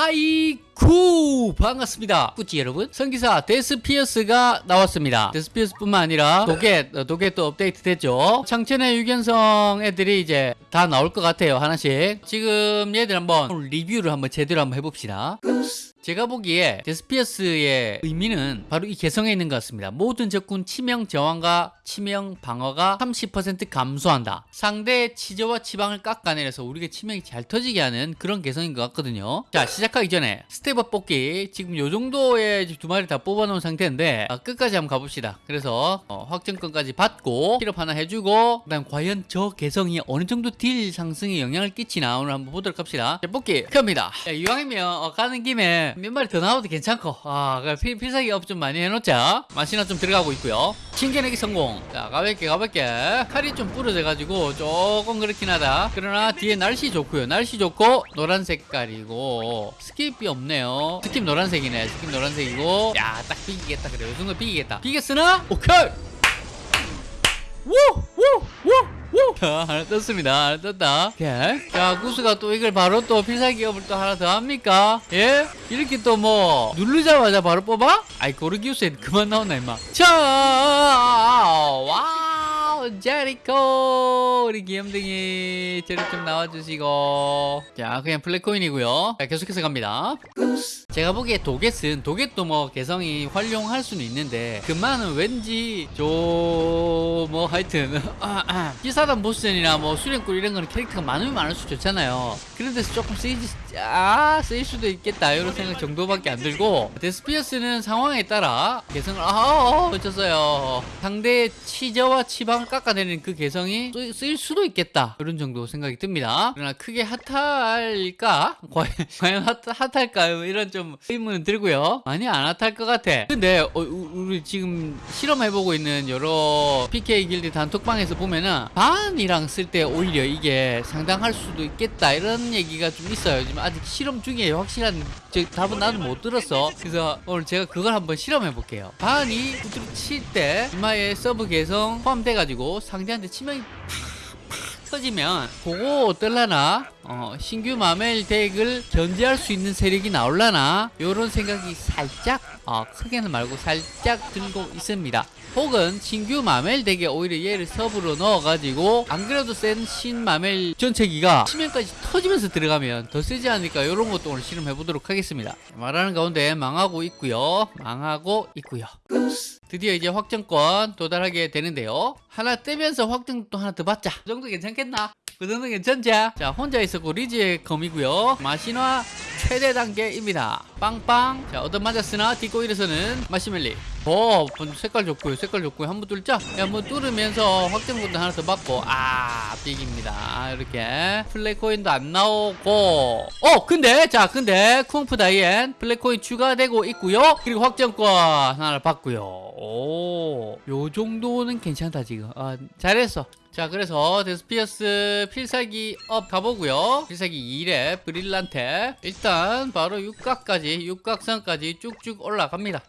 하이쿠! 반갑습니다. 꾸찌 여러분. 성기사 데스피어스가 나왔습니다. 데스피어스뿐만 아니라 도겟 어, 도겟도 업데이트 됐죠. 창천의 육연성 애들이 이제 다 나올 것 같아요 하나씩. 지금 얘들 한번 리뷰를 한번 제대로 한번 해봅시다 제가 보기에 데스피어스의 의미는 바로 이 개성에 있는 것 같습니다. 모든 적군 치명 저항과 치명 방어가 30% 감소한다. 상대의 치저와 치방을 깎아내려서 우리가 치명이 잘 터지게 하는 그런 개성인 것 같거든요. 자 시작하기 전에 step up 뽑기 지금 요 정도의 두 마리 다 뽑아놓은 상태인데 아, 끝까지 한번 가봅시다. 그래서 어, 확정권까지 받고 필 up 하나 해주고 그다음 과연 저 개성이 어느 정도 deal 상승에 영향을 끼치나 오늘 한번 보도록 합시다. 자, 뽑기 갑니다. 자, 이왕이면 어, 가는 김에 몇 마리 더 나와도 괜찮고. 아 필, 필살기 up 좀 많이 해놓자. 맛이나 좀 들어가고 있고요. 튕겨내기 성공. 자 가볍게 가볍게. 칼이 좀 부러져 가지고 조금 그렇긴 하다. 그러나 뒤에 날씨 좋고요. 날씨 좋고 노란 색깔이고 skip이 없네요. skip 노란색이네. skip 노란색이고. 야 딱 비기겠다. 그래. 요 정도 비기겠다. 비겠으나? 오케이! 우 우 우 자, 하나 떴습니다. 하나 떴다. 오케이. 자, 구스가 또 이걸 바로 또 필살기 up을 또 하나 더 합니까? 예? 이렇게 또 뭐, 누르자마자 바로 뽑아? 아이, 고르기우스에 그만 나온나, 임마. 자, 와우, 제리코. 우리 귀염둥이. 제리 좀 나와주시고. 자, 그냥 플랫코인이고요 자, 계속해서 갑니다. 제가 보기에 도겟은 도겟도 뭐 개성이 활용할 수는 있는데 그만은 왠지 저 뭐 하여튼 기사단 보스전이나 뭐 수련굴 이런 거는 캐릭터가 많으면 많을수 좋잖아요. 그런 데서 조금 쓰이지 아 쓰일 수도 있겠다. 이런 생각 정도밖에 안 들고 데스피어스는 상황에 따라 개성을 아어 어쩌어요. 상대의 치저와 치방을 깎아내리는 그 개성이 쓰일 수도 있겠다. 이런 정도 생각이 듭니다. 그러나 크게 핫할까? 과연 핫, 핫할까요 이런 좀 의문은 들고요. 많이 안 핫할 것 같아. 근데 어, 우리 지금 실험해보고 있는 여러 PK 길드 단톡방에서 보면은 반이랑 쓸 때 오히려 이게 상당할 수도 있겠다. 이런 얘기가 좀 있어요. 지금 아직 실험 중에 확실한 답은 나는 못 들었어. 그래서 오늘 제가 그걸 한번 실험해 볼게요. 반이 구두로 칠때 이마에 서브 개성 포함돼 가지고 상대한테 치명이 터지면 그거 어떨라나? 어, 신규 마멜 deck을 견제할 수 있는 세력이 나올라나? 요런 생각이 살짝 어, 크게는 말고 살짝 들고 있습니다 혹은 신규 마멜 deck에 오히려 얘를 서브로 넣어가지고 안 그래도 센 신 마멜 전체기가 치명까지 터지면서 들어가면 더 세지 않을까 이런 것도 오늘 실험해 보도록 하겠습니다. 말하는 가운데 망하고 있고요. 망하고 있고요. 드디어 이제 확정권 도달하게 되는데요. 하나 떼면서 확정 또 하나 더 받자. 그 정도 괜찮겠나? 그 정도 괜찮지? 자 혼자 있었고 리즈의 검이고요. 마신화 최대 단계입니다. 빵빵. 자 얻어 맞았으나 딛고 일어서는 마시멜리. 어 색깔 좋고요 색깔 좋고요. 한번 뚫자 야, 한번 뚫으면서 확정권도 하나 더 받고. 아 삑입니다. 이렇게. 플랫코인도 안 나오고. 어 근데 자 근데 쿵푸 다이앤 플랫코인 추가되고 있고요. 그리고 확정권 하나를 받고요. 오요 정도는 괜찮다 지금. 아 잘했어 자 그래서 데스피어스 필살기 up 가보고요. 필살기 2렙 브릴란테. 일단 바로 육각까지 육각선까지 쭉쭉 올라갑니다.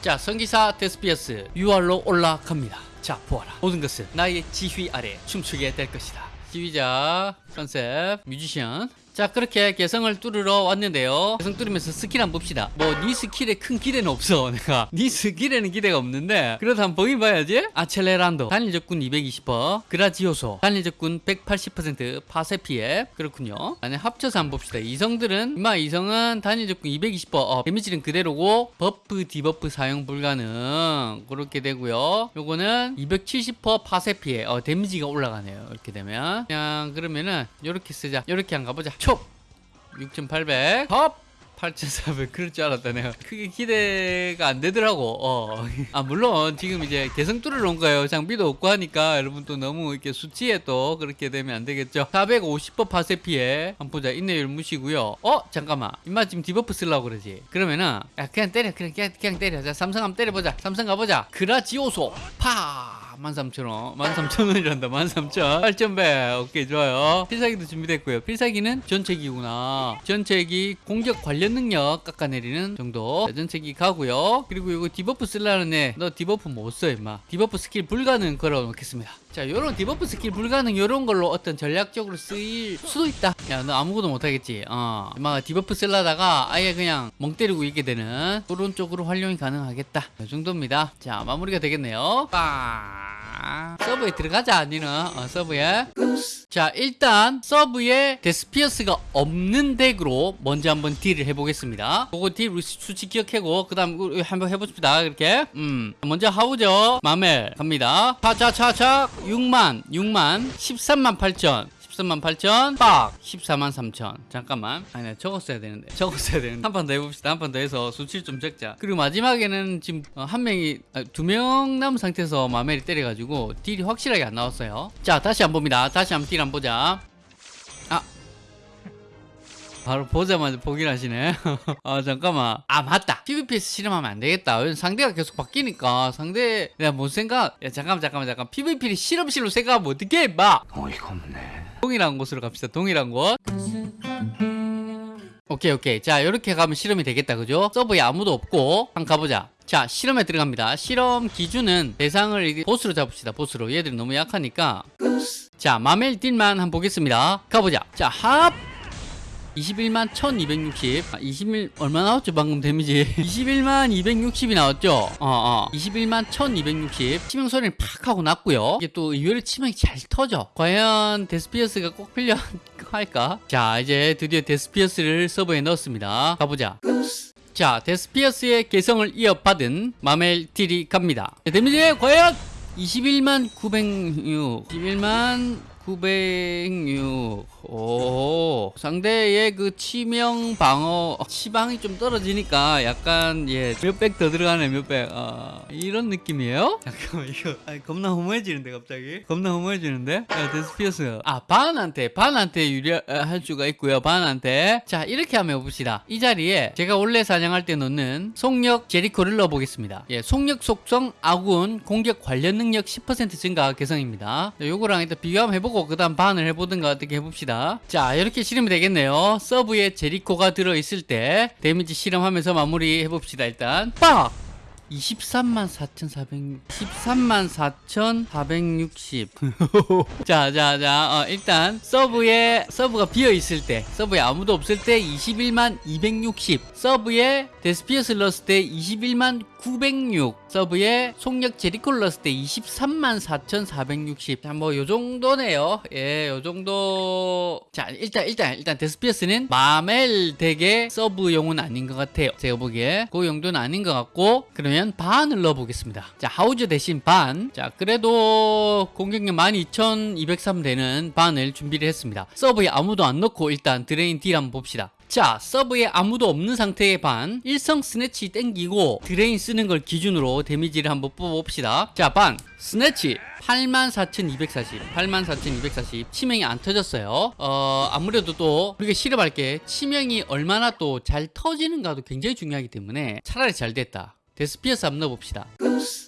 자 성기사 데스피어스. UR로 올라갑니다. 자 보아라. 모든 것은 나의 지휘 아래 춤추게 될 것이다. 지휘자 컨셉 뮤지션 자 그렇게 개성을 뚫으러 왔는데요. 개성 뚫으면서 스킬 한번 봅시다. 뭐 네 스킬에 큰 기대는 없어 내가. 네 스킬에는 기대가 없는데. 그래도 한번 보긴 봐야지. 아첼레란도. 단일 적군 220% 그라지오소. 단일 적군 180% 파쇄 피해 그렇군요. 아니 합쳐서 한번 봅시다. 이성들은 이마 이성은 단일 적군 220% 어, 데미지는 그대로고 buff debuff 사용 불가능. 그렇게 되고요. 요거는 270% 파쇄 피해 어, 데미지가 올라가네요. 이렇게 되면. 그냥 그러면은 요렇게 쓰자. 요렇게 한 가보자 촉 6800, 컵 8,400 그럴 줄 알았다 내가 크게 기대가 안 되더라고. 어. 아 물론 지금 이제 개성 뚫으러 온 거예요. 장비도 없고 하니까 여러분 또 너무 이렇게 수치에 또 그렇게 되면 안 되겠죠. 450번 파쇄 피해 한번 보자 인내율 무시고요. 어? 잠깐만. 임마 지금 debuff 쓰려고 그러지? 그러면은 야 그냥 때려. 그냥, 그냥, 그냥 때려. 자 삼성 한번 때려보자. 삼성 가보자. 그라지오소. 파 13,000원. 13,000원이란다 13,000 8,100 오케이 좋아요. 필살기도 준비됐고요. 필살기는 전체기구나. 전체기 공격 관련 능력 깎아내리는 정도. 자, 전체기 가고요. 그리고 이거 debuff 쓰려는 애는 debuff 못 써 임마. debuff 스킬 불가능 걸어 놓겠습니다 자 요런 debuff 스킬 불가능 요런 걸로 어떤 전략적으로 쓰일 수도 있다. 야 너 아무것도 못하겠지? 어. 임마 debuff 쓰려다가 아예 그냥 멍 때리고 있게 되는 그런 쪽으로 활용이 가능하겠다. 이 정도입니다. 자 마무리가 되겠네요. 빵 서브에 들어가자 니는. 어, 서브에. 자 일단 서브에 데스피어스가 없는 deck으로 먼저 한번 deal을 해보겠습니다. 그거 deal 수치 기억하고 그 다음 한번 해보십시다 이렇게. 음. 먼저 하우저 마멜 갑니다. 차차차차 6만 6만 13만 8천 13만 8천 빡 14만 3천 잠깐만 아니 나 적었어야 되는데 적었어야 되는데 한 판 더 해봅시다 한 판 더 해서 수치를 좀 적자 그리고 마지막에는 지금 어, 한 명이 두 명 남은 상태에서 마멜이 때려가지고 딜이 확실하게 안 나왔어요 자 다시 한번 봅니다 다시 한번 딜 한번 보자 아 바로 보자마자 포기를 하시네. 아, 잠깐만. 아, 맞다. PVP에서 실험하면 안 되겠다. 상대가 계속 바뀌니까 상대, 내가 뭔 생각, 야, 잠깐만, 잠깐만, 잠깐. PVP를 실험실로 생각하면 어떻게, 막. 어이가 없네. 동일한 곳으로 갑시다. 동일한 곳. 오케이, 오케이. 자, 이렇게 가면 실험이 되겠다. 그죠? 서브에 아무도 없고, 한번 가보자. 자, 실험에 들어갑니다. 실험 기준은 대상을 보스로 잡읍시다. 보스로. 얘들이 너무 약하니까. 자, 마멜 deal만 한번 보겠습니다. 가보자. 자, 합! 21만 1260 아, 21 얼마 나왔죠 방금 데미지? 21만 260이 나왔죠? 어어. 21만 1260 치명 소리는 팍 하고 났고요. 이게 또 의외로 치명이 잘 터져. 과연 데스피어스가 꼭 필요할까? 자 이제 드디어 데스피어스를 서브에 넣었습니다. 가보자. 자 데스피어스의 개성을 이어받은 마멜 deal이 갑니다. 자, 데미지 과연 21만 906 21만 906. 오. 상대의 그 치명 방어, 치방이 좀 떨어지니까 약간, 예, 몇백 더 들어가네, 몇백. 아, 이런 느낌이에요? 잠깐만, 이거, 아, 겁나 허무해지는데, 갑자기? 겁나 허무해지는데? 야, 데스피어스. 아, 반한테, 반한테 유리할 수가 있고요, 반한테. 자, 이렇게 한번 해봅시다. 이 자리에 제가 원래 사냥할 때 넣는 속력 제리코를 넣어보겠습니다. 예, 속력 속성 아군 공격 관련 능력 10% 증가 개성입니다. 자, 요거랑 일단 비교 한번 해보고 그 다음 반을 해보든가 어떻게 해봅시다. 자 이렇게 실험이 되겠네요. 서브에 제리코가 들어있을 때 데미지 실험하면서 마무리 해봅시다. 일단 빡! 23만 4,400 13만 4,460 자, 자, 자, 어, 일단 서브에 서브가 비어 있을 때, 서브에 아무도 없을 때 21만 260, 서브에 데스피어스 넣었을 때 21만 906, 서브에 속력 제리코를 넣었을 때 23만 4,460. 자, 뭐 요 정도네요. 예, 요 정도. 자, 일단 일단 일단 데스피어스는 마멜 deck의 서브용은 아닌 것 같아요. 제가 보기에 그 용도는 아닌 것 같고 그러면 반을 넣어보겠습니다. 자, 하우저 대신 반. 자, 그래도 공격력 12,203 되는 반을 준비를 했습니다. 서브에 아무도 안 넣고 일단 drain deal 한번 봅시다. 자, 서브에 아무도 없는 상태의 반. 일성 snatch 땡기고 drain 쓰는 걸 기준으로 데미지를 한번 뽑아봅시다. 자, 반. snatch. 84,240. 84,240. 치명이 안 터졌어요. 어, 아무래도 또 우리가 실험할 게 치명이 얼마나 또 잘 터지는가도 굉장히 중요하기 때문에 차라리 잘 됐다. 데스피어스 한번 넣어봅시다.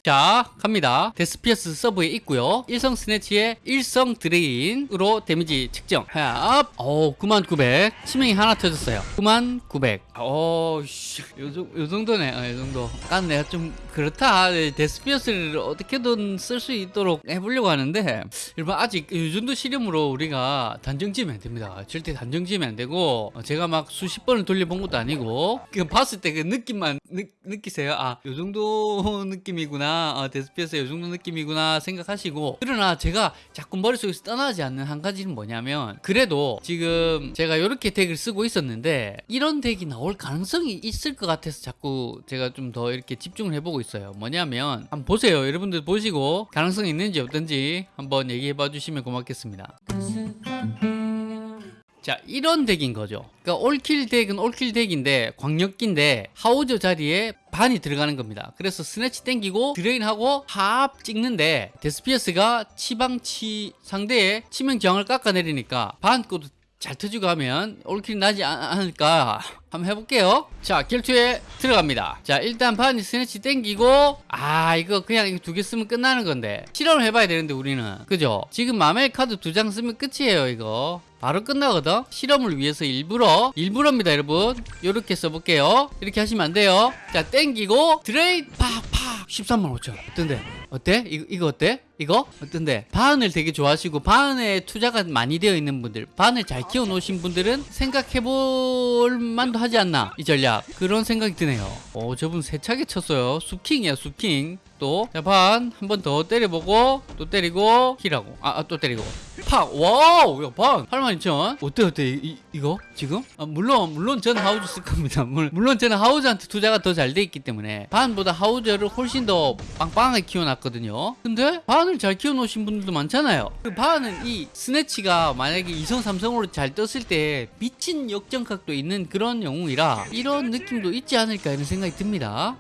자, 갑니다. 데스피어스 서브에 있고요. 일성 snatch에 일성 drain으로 데미지 측정. 합. 오, 9900. 치명이 하나 터졌어요. 9900. 오, 씨. 요, 정- 요 정도네. 어, 요 정도. 난 내가 좀 그렇다. 네, 데스피어스를 어떻게든 쓸 수 있도록 해보려고 하는데, 여러분, 아직 이 정도 실험으로 우리가 단정 지으면 안 됩니다. 절대 단정 지으면 안 되고, 어, 제가 막 수십 번을 돌려본 것도 아니고, 그 봤을 때 그 느낌만 느, 느끼세요. 아, 요 정도 느낌이구나. 어, 데스피어스 요 정도 느낌이구나 생각하시고, 그러나 제가 자꾸 머릿속에서 떠나지 않는 한 가지는 뭐냐면, 그래도 지금 제가 이렇게 deck을 쓰고 있었는데, 이런 deck이 나올 가능성이 있을 것 같아서 자꾸 제가 좀 더 이렇게 집중을 해보고 있어요. 뭐냐면, 한번 보세요. 여러분들 보시고, 가능성이 있는지 없든지 한번 얘기해 봐 주시면 고맙겠습니다. 자 이런 deck인 거죠. 그러니까 all-kill deck은 all-kill deck인데 광역기인데 하우저 자리에 반이 들어가는 겁니다. 그래서 snatch 땡기고 drain하고 합 찍는데 데스피어스가 치방치 상대의 치명 저항을 깎아내리니까 반 것도 잘 터지고 하면 all kill이 나지 않- 않을까 한번 해볼게요. 자 결투에 들어갑니다. 자 일단 반이 snatch 땡기고 아 이거 그냥 이거 두 개 쓰면 끝나는 건데. 실험을 해봐야 되는데 우리는. 그죠? 지금 마멜 카드 두 장 쓰면 끝이에요 이거. 바로 끝나거든? 실험을 위해서 일부러 일부러입니다 여러분. 이렇게 써볼게요. 이렇게 하시면 안 돼요. 자 땡기고 drain 팍팍. 13만 5천. 어떤데 어때? 이거, 이거 어때? 이거? 어떤데? 반을 되게 좋아하시고 반에 투자가 많이 되어 있는 분들 반을 잘 키워 놓으신 분들은 생각해 볼 만도 하지 않나 이 전략. 그런 생각이 드네요. 오 저분 세차게 쳤어요. 수킹이야 수킹. 또반 한 번 더 때려보고 또 때리고 힐하고. 아 또 때리고. 팍! 와우! 야 반! 82,000 어때 어때? 이, 이, 거? 지금? 아, 물론 물론 저는 하우즈 쓸 겁니다. 물- 물론 저는 하우즈한테 투자가 더 잘 돼 있기 때문에 반보다 하우즈를 훨씬 더 빵빵하게 키워놨 거든요. 근데 반을 잘 키워놓으신 분들도 많잖아요. 그 반은 이 snatch가 만약에 2성 3성으로 잘 떴을 때 미친 역전각도 있는 그런 영웅이라 이런 느낌도 있지 않을까 이런 생각이 듭니다.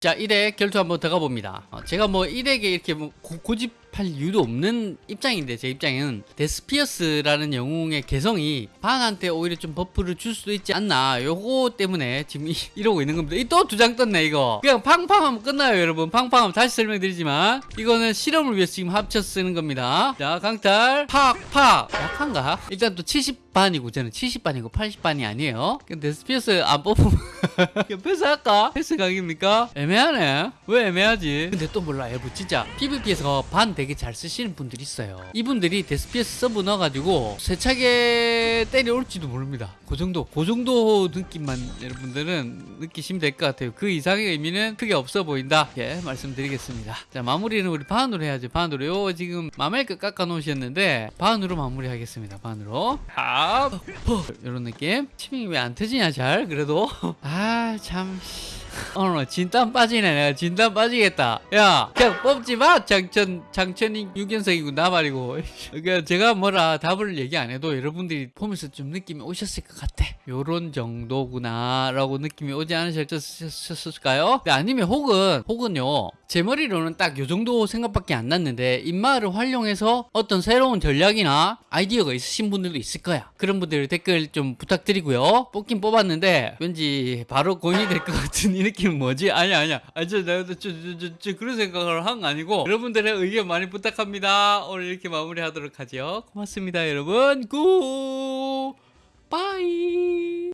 자 1회 결투 한번 들어가 봅니다. 어, 제가 뭐 1회에 이렇게 뭐 고, 고집 할 이유도 없는 입장인데 제 입장은 데스피어스라는 영웅의 개성이 반한테 오히려 좀 buff를 줄 수도 있지 않나. 요거 때문에 지금 이, 이러고 있는 겁니다. 또 두 장 떴네 이거. 그냥 팡팡하면 끝나요 여러분. 팡팡하면 다시 설명드리지만 이거는 실험을 위해서 지금 합쳐 쓰는 겁니다. 자 강탈. 팍팍. 약한가? 일단 또 70 반이고 저는 70반이고 80반이 아니에요 그럼 데스피어스 안 뽑으면 패스할까? 패스 각입니까? 애매하네. 왜 애매하지? 근데 또 몰라, 여러분. 진짜 PVP에서 반 되게 잘 쓰시는 분들이 있어요. 이분들이 데스피어스 서브 넣어가지고 세차게 때려올지도 모릅니다. 그 정도, 그 정도 느낌만 여러분들은 느끼시면 될 것 같아요. 그 이상의 의미는 크게 없어 보인다. 예, 말씀드리겠습니다. 자, 마무리는 우리 반으로 해야지. 반으로. 요 지금 마멜크 깎아 놓으셨는데 반으로 마무리하겠습니다. 반으로. 아, 이런 느낌. 치밍이 왜 안 터지냐 잘? 그래도? 아참 오늘 진땀 빠지네. 내가 진땀 빠지겠다. 야 그냥 뽑지 마 장천 장천이 6연석이고 나 말이고. 그러니까 제가 뭐라 답을 얘기 안 해도 여러분들이 보면서 좀 느낌이 오셨을 것 같아. 요런 정도구나 라고 느낌이 오지 않으셨을까요? 네, 아니면 혹은 혹은요 제 머리로는 딱 요 정도 생각밖에 안 났는데 인마를 활용해서 어떤 새로운 전략이나 아이디어가 있으신 분들도 있을 거야. 그런 분들 댓글 좀 부탁드리고요. 뽑긴 뽑았는데 왠지 바로 고인이 될 것 같은 이 느낌 뭐지? 아니 아니야. 아저 아, 나도 저저저 그런 생각을 한 거 아니고 여러분들의 의견 많이 부탁합니다. 오늘 이렇게 마무리하도록 하죠 고맙습니다 여러분. 굿 바이.